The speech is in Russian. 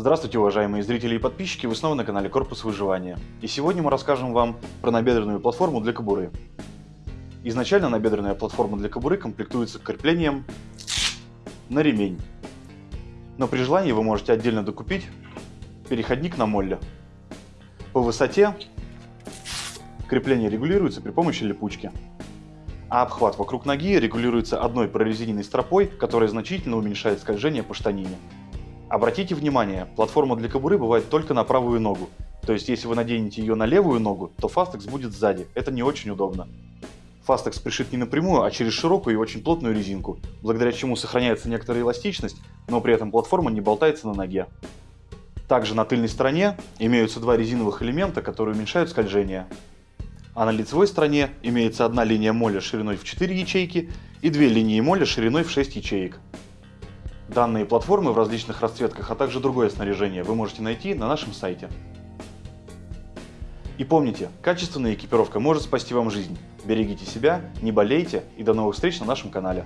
Здравствуйте, уважаемые зрители и подписчики, вы снова на канале Корпус Выживания. И сегодня мы расскажем вам про набедренную платформу для кобуры. Изначально набедренная платформа для кобуры комплектуется креплением на ремень. Но при желании вы можете отдельно докупить переходник на молле. По высоте крепление регулируется при помощи липучки. А обхват вокруг ноги регулируется одной прорезиненной стропой, которая значительно уменьшает скольжение по штанине. Обратите внимание, платформа для кобуры бывает только на правую ногу. То есть, если вы наденете ее на левую ногу, то фастекс будет сзади. Это не очень удобно. Фастекс пришит не напрямую, а через широкую и очень плотную резинку, благодаря чему сохраняется некоторая эластичность, но при этом платформа не болтается на ноге. Также на тыльной стороне имеются два резиновых элемента, которые уменьшают скольжение. А на лицевой стороне имеется одна линия моля шириной в 4 ячейки и две линии моля шириной в 6 ячеек. Данные платформы в различных расцветках, а также другое снаряжение вы можете найти на нашем сайте. И помните, качественная экипировка может спасти вам жизнь. Берегите себя, не болейте и до новых встреч на нашем канале.